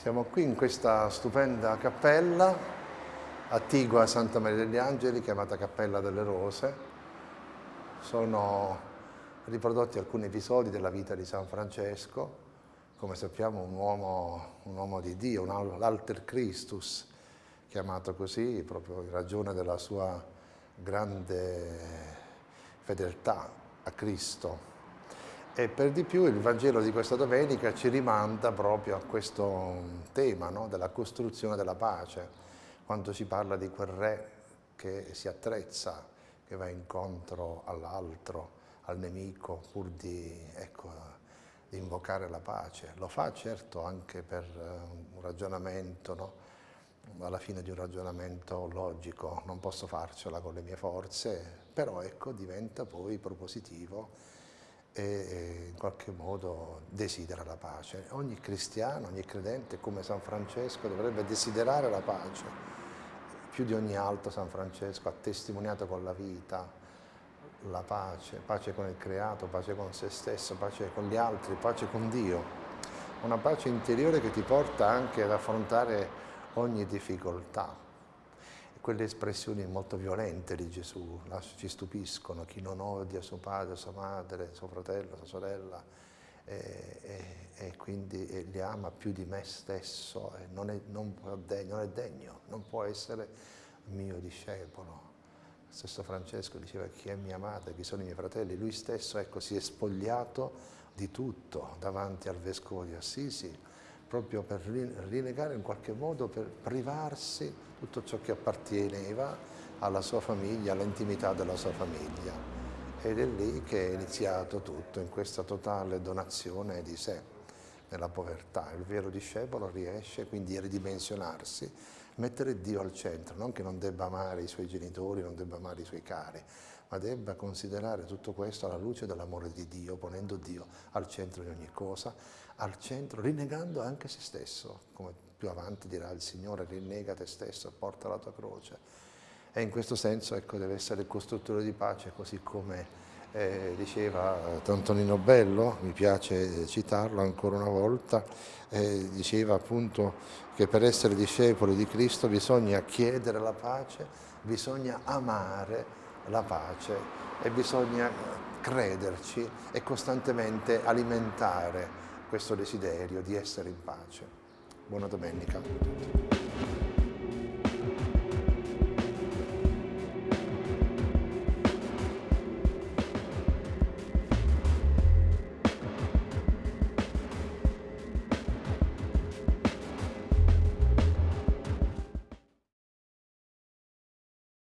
Siamo qui in questa stupenda cappella attigua a Santa Maria degli Angeli, chiamata Cappella delle Rose. Sono riprodotti alcuni episodi della vita di San Francesco, come sappiamo un uomo, un uomo di Dio, un alter Christus, chiamato così proprio in ragione della sua grande fedeltà a Cristo e per di più il Vangelo di questa domenica ci rimanda proprio a questo tema no? della costruzione della pace, quando ci parla di quel re che si attrezza, che va incontro all'altro, al nemico, pur di, ecco, di, invocare la pace. Lo fa certo anche per eh, un ragionamento, no? alla fine di un ragionamento logico, non posso farcela con le mie forze, però ecco, diventa poi propositivo e in qualche modo desidera la pace. Ogni cristiano, ogni credente come San Francesco dovrebbe desiderare la pace. Più di ogni altro San Francesco ha testimoniato con la vita la pace, pace con il creato, pace con se stesso, pace con gli altri, pace con Dio. Una pace interiore che ti porta anche ad affrontare ogni difficoltà, quelle espressioni molto violente di Gesù ci stupiscono, chi non odia suo padre, sua madre, suo fratello, sua sorella e, e, e quindi e li ama più di me stesso non è, non, non è degno, non può essere mio discepolo. Lo stesso Francesco diceva chi è mia madre, chi sono i miei fratelli, lui stesso ecco, si è spogliato di tutto davanti al vescovo di Assisi, proprio per rinnegare in qualche modo, per privarsi tutto ciò che apparteneva alla sua famiglia, all'intimità della sua famiglia. Ed è lì che è iniziato tutto, in questa totale donazione di sé, nella povertà. Il vero discepolo riesce quindi a ridimensionarsi, mettere Dio al centro, non che non debba amare i suoi genitori, non debba amare i suoi cari, ma debba considerare tutto questo alla luce dell'amore di Dio, ponendo Dio al centro di ogni cosa, al centro, rinnegando anche se stesso, come più avanti dirà il Signore, rinnega te stesso, porta la tua croce. E in questo senso ecco, deve essere il costruttore di pace, così come eh, diceva Antonino Bello, mi piace citarlo ancora una volta, eh, diceva appunto che per essere discepoli di Cristo bisogna chiedere la pace, bisogna amare la pace e bisogna crederci e costantemente alimentare questo desiderio di essere in pace. Buona domenica.